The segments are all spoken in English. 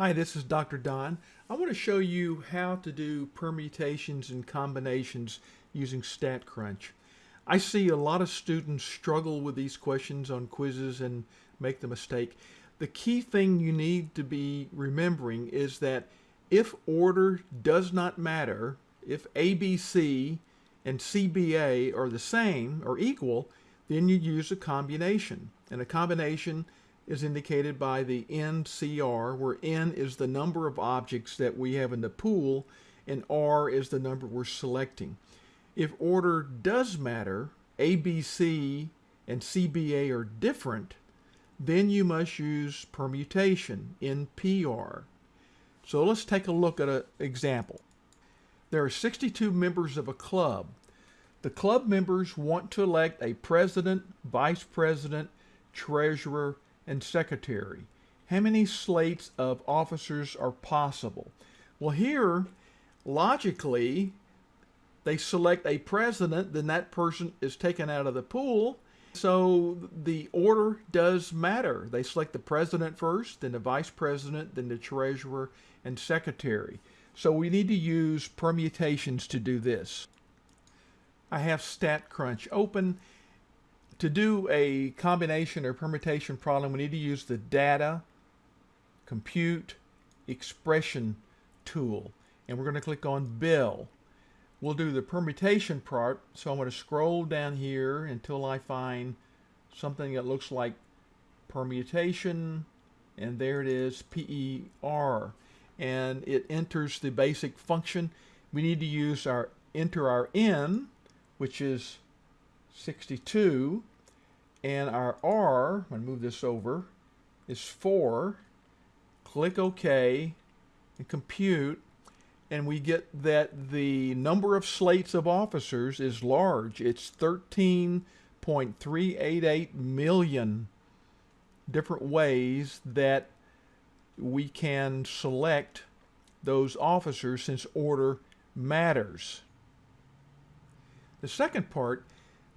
Hi, this is Dr. Don. I want to show you how to do permutations and combinations using StatCrunch. I see a lot of students struggle with these questions on quizzes and make the mistake. The key thing you need to be remembering is that if order does not matter, if ABC and CBA are the same or equal, then you use a combination. And a combination is indicated by the NCR, where N is the number of objects that we have in the pool, and R is the number we're selecting. If order does matter, ABC and CBA are different, then you must use permutation, NPR. So let's take a look at an example. There are 62 members of a club. The club members want to elect a president, vice president, treasurer, and secretary. How many slates of officers are possible? Well, here, logically, they select a president, then that person is taken out of the pool. So the order does matter. They select the president first, then the vice president, then the treasurer and secretary. So we need to use permutations to do this. I have StatCrunch open to do a combination or permutation problem, we need to use the data, compute, expression tool. And we're going to click on Build. We'll do the permutation part. So I'm going to scroll down here until I find something that looks like permutation. And there it is, PER. And it enters the basic function. We need to use our enter our N, which is 62 and our R, I'm going to move this over, is 4. Click OK and compute and we get that the number of slates of officers is large. It's 13.388 million different ways that we can select those officers since order matters. The second part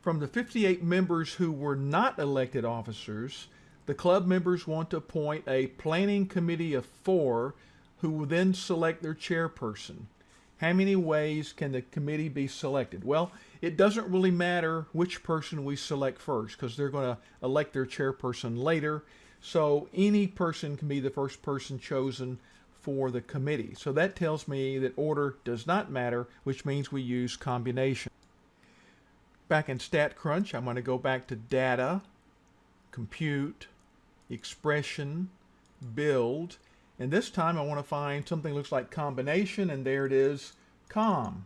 from the 58 members who were not elected officers, the club members want to appoint a planning committee of four who will then select their chairperson. How many ways can the committee be selected? Well, it doesn't really matter which person we select first because they're going to elect their chairperson later. So any person can be the first person chosen for the committee. So that tells me that order does not matter, which means we use combination. Back in StatCrunch, I'm going to go back to Data, Compute, Expression, Build, and this time I want to find something that looks like combination, and there it is, com.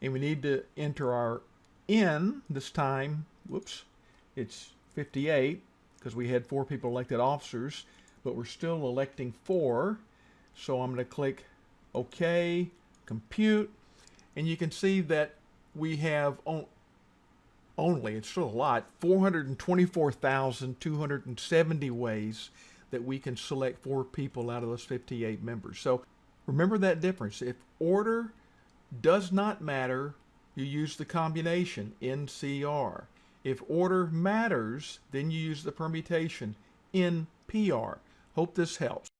And we need to enter our N this time, whoops, it's 58, because we had four people elected officers, but we're still electing four. So I'm going to click OK, Compute, and you can see that we have only, it's still a lot, 424,270 ways that we can select four people out of those 58 members. So remember that difference. If order does not matter, you use the combination NCR. If order matters, then you use the permutation NPR. Hope this helps.